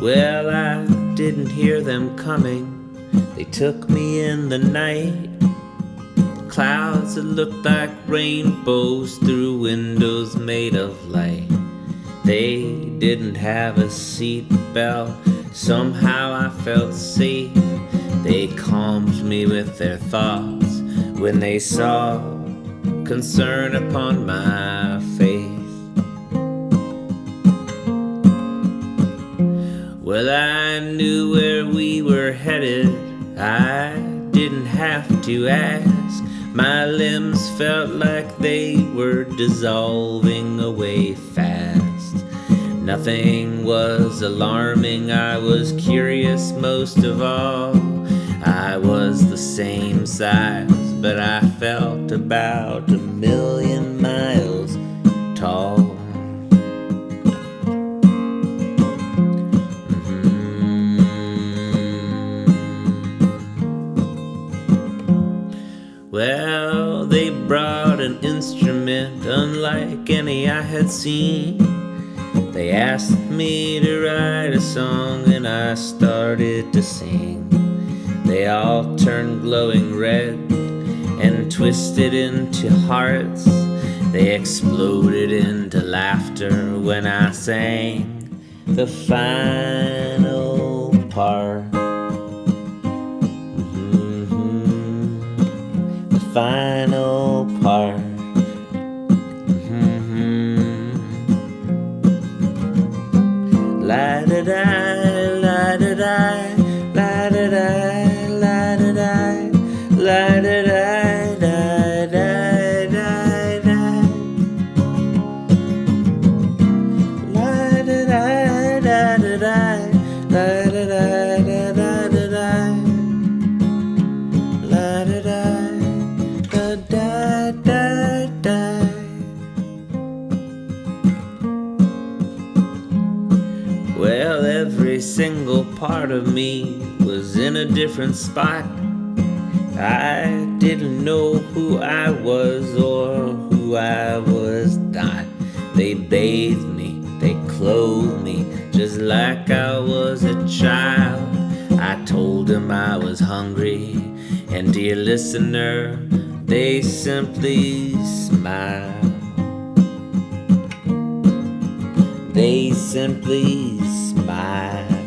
Well, I didn't hear them coming. They took me in the night. Clouds that looked like rainbows through windows made of light. They didn't have a seat belt. Somehow I felt safe. They calmed me with their thoughts when they saw concern upon my face. Well, I knew where we were headed. I didn't have to ask. My limbs felt like they were dissolving away fast. Nothing was alarming, I was curious most of all. I was the same size, but I felt about a million they brought an instrument unlike any I had seen. They asked me to write a song and I started to sing. They all turned glowing red and twisted into hearts. They exploded into laughter when I sang the final part. Final part. Mm-hmm. La da da, la da da, la da da, la da da, la da da, every single part of me was in a different spot. I didn't know who I was or who I was not. They bathed me, they clothed me just like I was a child. I told them I was hungry, and dear listener, they simply smiled. They simply smiled.